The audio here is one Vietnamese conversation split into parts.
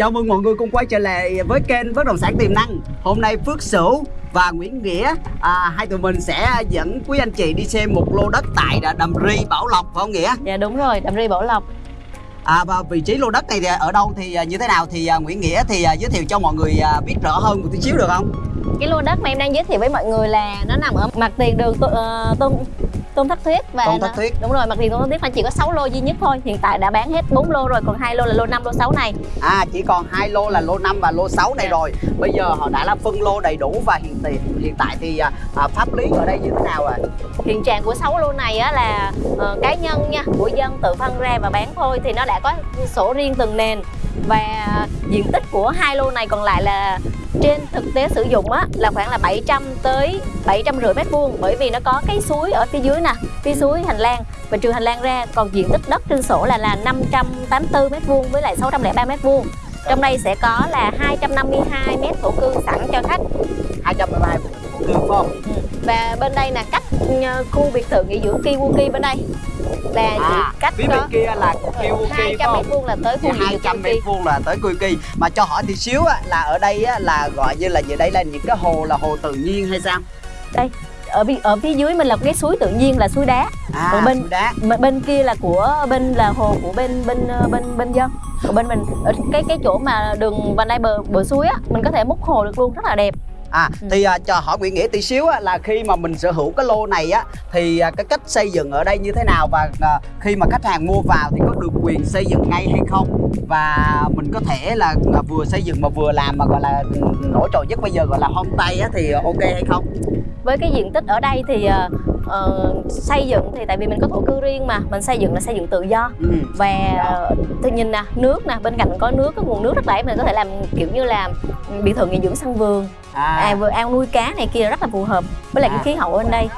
Chào mừng mọi người cùng quay trở lại với kênh Bất động sản tiềm năng. Hôm nay Phước Sửu và Nguyễn Nghĩa à, hai tụi mình sẽ dẫn quý anh chị đi xem một lô đất tại Đầm Ri Bảo Lộc phải không Nghĩa? Dạ đúng rồi, Đầm Ri Bảo Lộc. À, và vị trí lô đất này thì ở đâu thì à, như thế nào thì à, Nguyễn Nghĩa thì à, giới thiệu cho mọi người biết rõ hơn một tí xíu được không? Cái lô đất mà em đang giới thiệu với mọi người là nó nằm ở mặt tiền đường Tô- ờ, Tôn Tôn Thất Thuyết và Tôn Thất Thuyết. Đúng rồi, mặt tiền Tôn Thất Thuyết nó chỉ có 6 lô duy nhất thôi. Hiện tại đã bán hết 4 lô rồi, còn hai lô là lô 5, lô 6 này. À chỉ còn hai lô là lô 5 và lô 6 này Dạ. rồi. Bây giờ họ đã là phân lô đầy đủ và hiện tại hiện tại thì à, à, pháp lý ở đây như thế nào ạ? Hiện trạng của 6 lô này á là ờ, cá nhân nha, của dân tự phân ra và bán thôi thì nó đã có sổ riêng từng nền và diện tích của hai lô này còn lại là trên thực tế sử dụng á là khoảng là 700 tới 750 mét vuông bởi vì nó có cái suối ở phía dưới nè, phía suối hành lang và trừ hành lang ra còn diện tích đất trên sổ là là 584 mét vuông với lại 603 mét vuông. Trong đây sẽ có là 252 mét thổ cư sẵn cho khách 212 cư phải không? Ừ. và bên đây là cách ờ, khu biệt thự nghỉ dưỡng Kiwuki bên đây là À, cách phía bên kia là Kiwuki phải 200 không? mét vuông là tới khu dưỡng 200 mét vuông là tới Kuiki mà cho hỏi thì xíu á, là ở đây á, là gọi như là như đây là những cái hồ là hồ tự nhiên hay sao? Ở bi- ở phía dưới mình là cái suối tự nhiên là suối đá. À Còn bên- suối đá. bên kia là của bên là hồ của bên bên ờ, bên bên dân. Của bên mình ở cái cái chỗ mà đường vành đai bờ bờ suối á mình có thể múc hồ được luôn rất là đẹp à Ừ. thì à, cho hỏi Nguyễn Nghĩa tí xíu á, là khi mà mình sở hữu cái lô này á thì à, cái cách xây dựng ở đây như thế nào? Và à, khi mà khách hàng mua vào thì có được quyền xây dựng ngay hay không? Và mình có thể là à, vừa xây dựng mà vừa làm mà gọi là ừ, nổi trội nhất bây giờ gọi là homestay á thì ok hay không? Với cái diện tích ở đây thì ờ, xây dựng thì tại vì mình có thổ cư riêng mà mình xây dựng là xây dựng tự do ừ. và ờ, tôi nhìn nè nước nè bên cạnh có nước có nguồn nước rất là mình có thể làm kiểu như là biệt thự nghỉ dưỡng sân vườn à, à, vừa ao nuôi cá này kia rất là phù hợp với lại À. cái khí hậu ở bên đây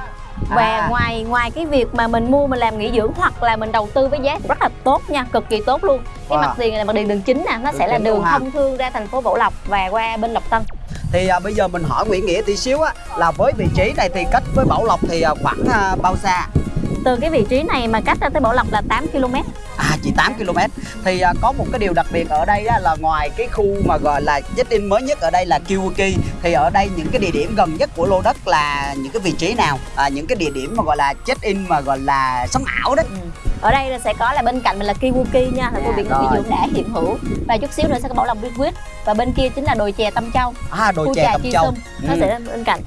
và À. ngoài ngoài cái việc mà mình mua mình làm nghỉ dưỡng hoặc là mình đầu tư với giá rất là tốt nha cực kỳ tốt luôn cái Wow. mặt tiền này là mặt tiền đường chính nè nó Đường sẽ là đường thông thương ra thành phố Bảo Lộc và qua bên Lộc Tân thì à, bây giờ mình hỏi Nguyễn Nghĩa tí xíu á là với vị trí này thì cách với Bảo Lộc thì à, khoảng à, bao xa? Từ cái vị trí này mà cách ra tới Bảo Lộc là 8 km À chỉ 8 km Thì à, có một cái điều đặc biệt ở đây á, là ngoài cái khu mà gọi là check-in mới nhất ở đây là Kiwuki Thì ở đây những cái địa điểm gần nhất của lô đất là những cái vị trí nào? À, Những cái địa điểm mà gọi là check-in mà gọi là sống ảo đấy Ừ. ở đây là sẽ có là bên cạnh mình là Kiwuki nha là biệt rồi. nghỉ dưỡng đã hiện hữu. Và chút xíu nữa sẽ có Bảo Lộc Liquid và bên kia chính là đồi chè Tâm Châu. À đồi chè trà Tâm Châu. Sum nó Ừ. sẽ bên cạnh.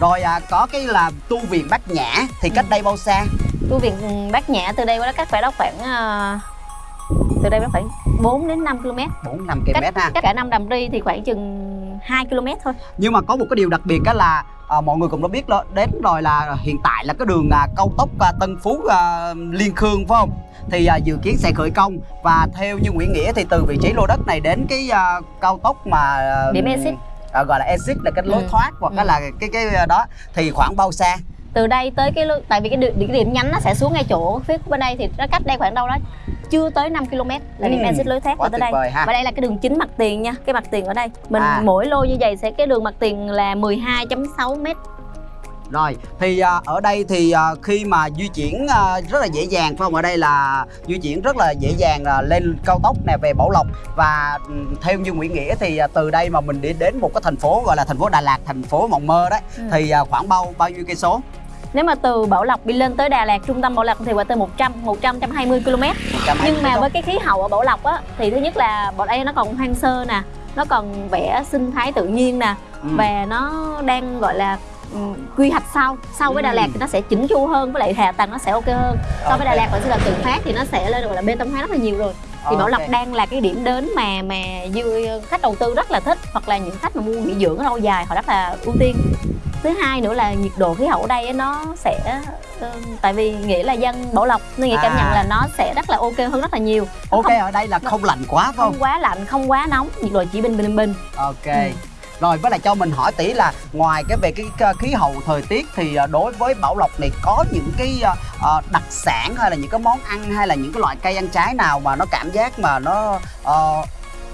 Rồi à, có cái là tu viện Bát Nhã Thì cách Ừ. đây bao xa? Tu viện ừ, Bát Nhã từ đây qua đó cách phải đó khoảng ờ, từ đây đó khoảng 4 đến 5 km 4-5 km ha. cách cả năm Đầm Ri thì khoảng chừng 2 km thôi. Nhưng mà có một cái điều đặc biệt đó là à, mọi người cũng đã biết đó, đến rồi là hiện tại là cái đường à, cao tốc à, Tân Phú à, Liên Khương phải không? Thì à, dự kiến sẽ khởi công và theo như Nguyễn Nghĩa thì từ vị trí lô đất này đến cái à, cao tốc mà à, Điểm exit. à, gọi là exit là cái lối Ừ. thoát hoặc Ừ. là cái cái đó thì khoảng bao xa? từ đây tới cái tại vì cái, điểm- cái điểm nhánh nó sẽ xuống ngay chỗ phía bên đây thì nó cách đây khoảng đâu đó chưa tới 5 km là điểm Ừ, exit lối thoát Quá tới đây vời ha. và đây là cái đường chính mặt tiền nha cái mặt tiền ở đây mình À. mỗi lô như vậy sẽ cái đường mặt tiền là 12.6 m Rồi, thì à, ở đây thì à, khi mà di chuyển à, rất là dễ dàng phải không? Ở đây là di chuyển rất là dễ dàng là lên cao tốc nè về Bảo Lộc và ừ, theo như Nguyễn Nghĩa thì à, từ đây mà mình đi đến một cái thành phố gọi là thành phố Đà Lạt, thành phố mộng mơ đấy Ừ. thì à, khoảng bao bao nhiêu cây số? Nếu mà từ Bảo Lộc đi lên tới Đà Lạt trung tâm Bảo Lộc thì qua tới 100 100 120 km 120 nhưng mà với cái khí hậu ở Bảo Lộc á thì thứ nhất là ở đây nó còn hoang sơ nè nó còn vẽ sinh thái tự nhiên nè. Ừ. và nó đang gọi là ừ, quy hoạch sau sau với Đà Lạt Ừ. thì nó sẽ chỉnh chu hơn với lại hạ tầng nó sẽ ok hơn so với Đà. Lạt sẽ là tự phát thì nó sẽ lên gọi là bê tông hóa rất là nhiều rồi thì Bảo Lộc đang là cái điểm đến mà mà khách đầu tư rất là thích hoặc là những khách mà mua nghỉ dưỡng lâu dài họ rất là ưu tiên thứ hai nữa là nhiệt độ khí hậu ở đây nó sẽ ờ, tại vì nghĩa là dân Bảo Lộc nên nghĩa cảm À. nhận là nó sẽ rất là ok hơn rất là nhiều Nó Ok không, ở đây là không lạnh quá phải không? không quá lạnh không quá nóng nhiệt độ chỉ bình bình bình Ok. Ừ. Rồi với lại cho mình hỏi tí là ngoài cái về cái khí hậu thời tiết thì à, đối với Bảo Lộc này có những cái à, à, đặc sản hay là những cái món ăn hay là những cái loại cây ăn trái nào mà nó cảm giác mà nó ờ,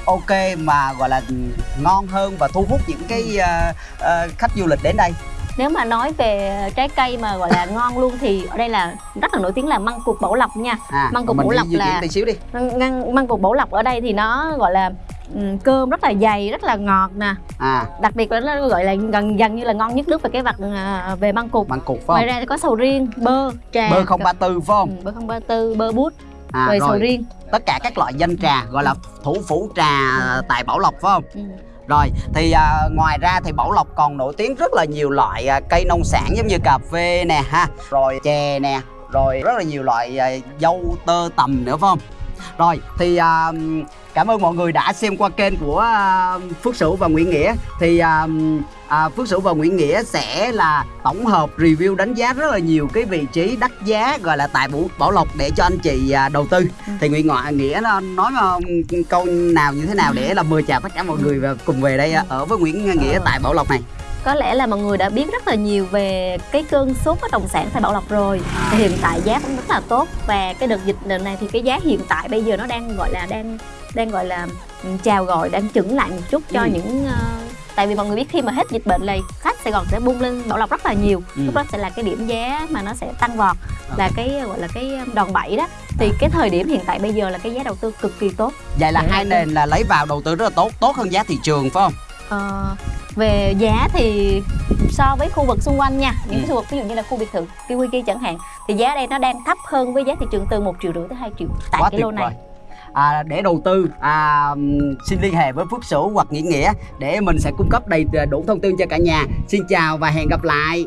ok mà gọi là ừ, ngon hơn và thu hút những cái à, à, khách du lịch đến đây. nếu mà nói về trái cây mà gọi là ngon luôn thì ở đây là rất là nổi tiếng là măng cụt bảo lộc nha. À, Măng Bảo Lộc di chuyển là- tí xíu đi. măng, măng, cục bảo lộc ở đây thì nó gọi là ừ, cơm rất là dày rất là ngọt nè. À. Đặc biệt là nó gọi là gần gần như là ngon nhất nước về cái vật à, về măng cụt măng cụt phải ngoài không ra thì có sầu riêng bơ trà. Bơ không ba tư phải ừ, không bơ không ba tư bơ bút à, rồi sầu riêng tất cả các loại danh trà gọi là thủ phủ trà tại Bảo Lộc phải không ừ. Rồi thì à, ngoài ra thì Bảo Lộc còn nổi tiếng rất là nhiều loại à, cây nông sản giống như cà phê nè ha, rồi chè nè, rồi rất là nhiều loại à, dâu tơ tầm nữa phải không? Rồi thì à, cảm ơn mọi người đã xem qua kênh của à, Phước Sửu và Nguyễn Nghĩa. Thì à, à, Phước Sửu và Nguyễn Nghĩa sẽ là tổng hợp review đánh giá rất là nhiều cái vị trí đắt giá gọi là tại Bảo, Bảo Lộc để cho anh chị à, đầu tư. Ừ. thì Nguyễn Ngoại Nghĩa nó nói mà, câu nào như thế nào để là mời chào tất cả mọi người và cùng về đây à, ở với Nguyễn Nghĩa tại Bảo Lộc này có lẽ là mọi người đã biết rất là nhiều về cái cơn sốt bất động sản tại Bảo Lộc rồi. Thì hiện tại giá cũng rất là tốt và cái đợt dịch lần này thì cái giá hiện tại bây giờ nó đang gọi là đang đang gọi là chào gọi đang chững lại một chút cho Ừ. những ờ, tại vì mọi người biết khi mà hết dịch bệnh này khách Sài Gòn sẽ bung lên Bảo Lộc rất là nhiều. Ừ. lúc đó sẽ là cái điểm giá mà nó sẽ tăng vọt là cái gọi là cái đòn bẩy đó. Thì cái thời điểm hiện tại bây giờ là cái giá đầu tư cực kỳ tốt. Vậy là hai nền là lấy vào đầu tư rất là tốt tốt hơn giá thị trường phải không? Ờ, về giá thì so với khu vực xung quanh nha những Ừ. khu vực ví dụ như là khu biệt thự Kiwiki chẳng hạn thì giá đây nó đang thấp hơn với giá thị trường từ 1 triệu rưỡi tới 2 triệu tại quá cái lô này. à, để đầu tư à, xin liên hệ với Phước Sửu hoặc Nghĩa Nghĩa để mình sẽ cung cấp đầy đủ thông tin cho cả nhà. Xin chào và hẹn gặp lại